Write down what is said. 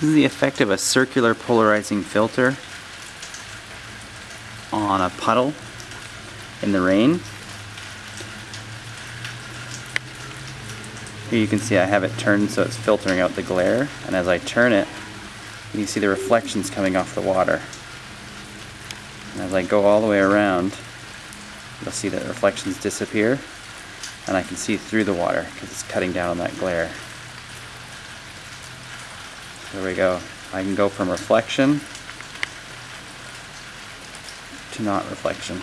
This is the effect of a circular polarizing filter on a puddle in the rain. Here you can see I have it turned so it's filtering out the glare and as I turn it you can see the reflections coming off the water. And as I go all the way around you'll see that reflections disappear and I can see through the water because it's cutting down on that glare. There we go. I can go from reflection to not reflection.